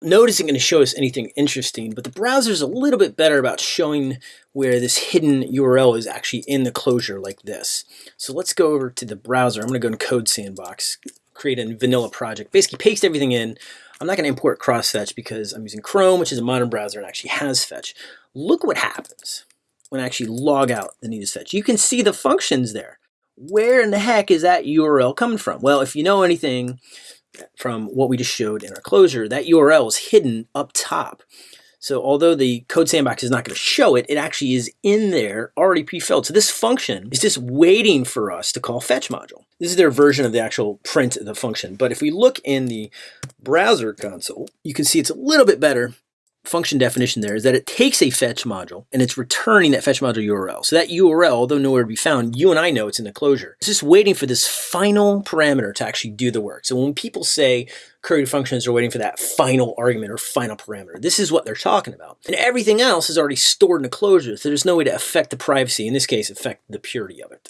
Node isn't going to show us anything interesting, but the browser is a little bit better about showing where this hidden URL is actually in the closure like this. So let's go over to the browser. I'm going to go in Code Sandbox, create a vanilla project, basically paste everything in. I'm not going to import cross-fetch because I'm using Chrome, which is a modern browser and actually has fetch. Look what happens when I actually log out the needed fetch. You can see the functions there. Where in the heck is that URL coming from? Well, if you know anything from what we just showed in our closure, that URL is hidden up top. So although the code sandbox is not going to show it, it actually is in there already pre-filled. So this function is just waiting for us to call fetch module. This is their version of the actual print of the function. But if we look in the browser console, you can see it's a little bit better function definition there is that it takes a fetch module and it's returning that fetch module URL. So that URL, although nowhere to be found, you and I know it's in the closure. It's just waiting for this final parameter to actually do the work. So when people say curried functions are waiting for that final argument or final parameter, this is what they're talking about. And everything else is already stored in the closure, so there's no way to affect the privacy, in this case, affect the purity of it.